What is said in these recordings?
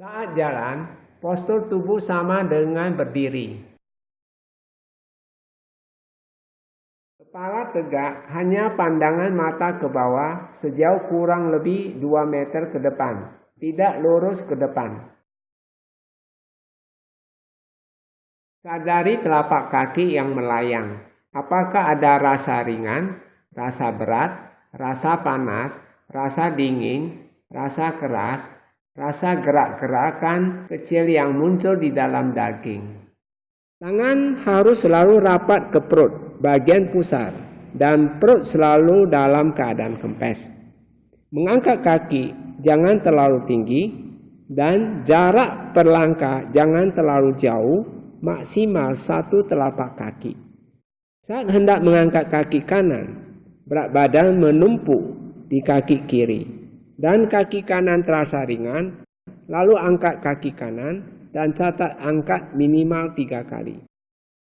Saat jalan, postur tubuh sama dengan berdiri. Kepala tegak, hanya pandangan mata ke bawah sejauh kurang lebih 2 meter ke depan, tidak lurus ke depan. Sadari telapak kaki yang melayang. Apakah ada rasa ringan, rasa berat, rasa panas, rasa dingin, rasa keras, rasa gerak-gerakan kecil yang muncul di dalam daging. Tangan harus selalu rapat ke perut, bagian pusat, dan perut selalu dalam keadaan kempes. Mengangkat kaki jangan terlalu tinggi, dan jarak perlangkah jangan terlalu jauh, maksimal satu telapak kaki. Saat hendak mengangkat kaki kanan, berat badan menumpuk di kaki kiri dan kaki kanan terasa ringan, lalu angkat kaki kanan dan catat angkat minimal tiga kali.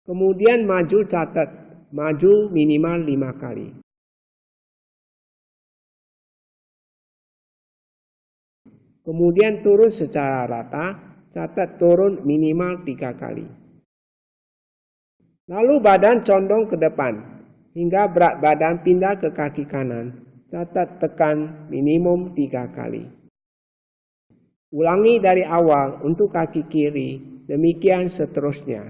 Kemudian maju catat maju minimal lima kali. Kemudian turun secara rata, catat turun minimal tiga kali. Lalu badan condong ke depan, hingga berat badan pindah ke kaki kanan catat tekan minimum tiga kali. Ulangi dari awal untuk kaki kiri, demikian seterusnya.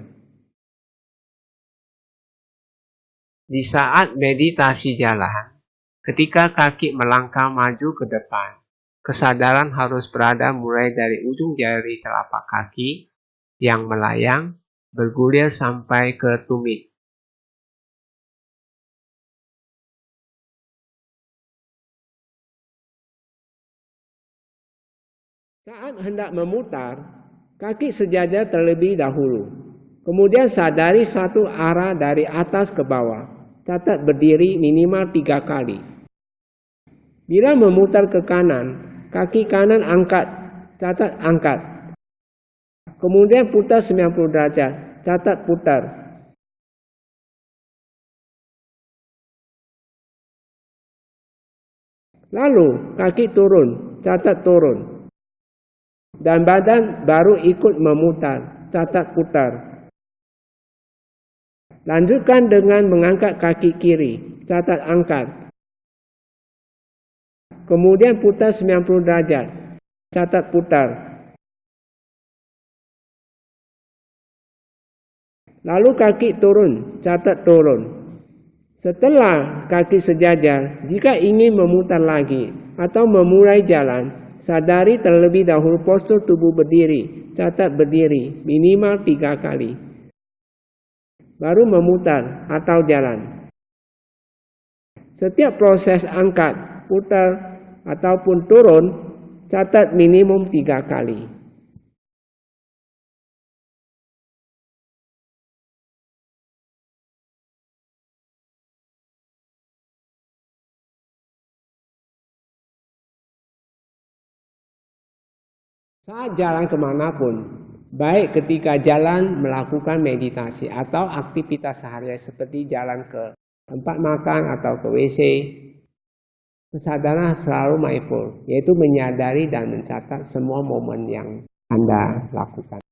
Di saat meditasi jalan, ketika kaki melangkah maju ke depan, kesadaran harus berada mulai dari ujung jari telapak kaki yang melayang, bergulir sampai ke tumit. Saat hendak memutar, kaki sejajar terlebih dahulu. Kemudian sadari satu arah dari atas ke bawah. Catat berdiri minimal tiga kali. Bila memutar ke kanan, kaki kanan angkat. Catat angkat. Kemudian putar 90 derajat. Catat putar. Lalu kaki turun. Catat turun dan badan baru ikut memutar, catat putar. Lanjutkan dengan mengangkat kaki kiri, catat angkat. Kemudian putar 90 derajat, catat putar. Lalu kaki turun, catat turun. Setelah kaki sejajar, jika ingin memutar lagi atau memulai jalan, Sadari terlebih dahulu postur tubuh berdiri. Catat berdiri minimal tiga kali. Baru memutar atau jalan. Setiap proses angkat, putar, ataupun turun, catat minimum tiga kali. Saat jalan ke mana pun, baik ketika jalan melakukan meditasi atau aktivitas sehari seperti jalan ke tempat makan atau ke WC, kesadaran selalu mindful, yaitu menyadari dan mencatat semua momen yang Anda lakukan.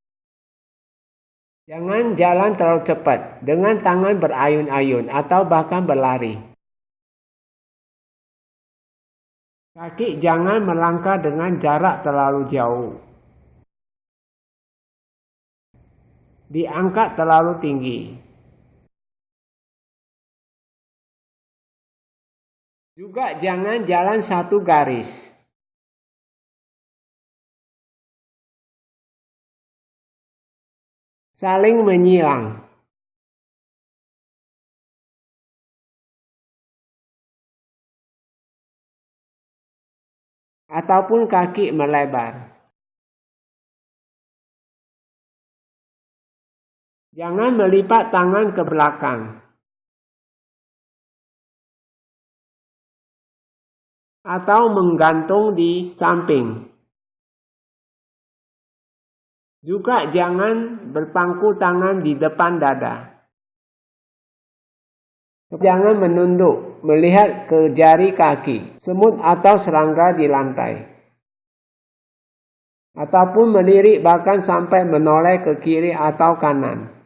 Jangan jalan terlalu cepat dengan tangan berayun-ayun atau bahkan berlari. Kaki jangan melangkah dengan jarak terlalu jauh. Diangkat terlalu tinggi. Juga jangan jalan satu garis. Saling menyilang. Ataupun kaki melebar. Jangan melipat tangan ke belakang. Atau menggantung di samping. Juga jangan berpangku tangan di depan dada. Jangan menunduk, melihat ke jari kaki, semut atau serangga di lantai. ataupun melirik bahkan sampai menoleh ke kiri atau kanan.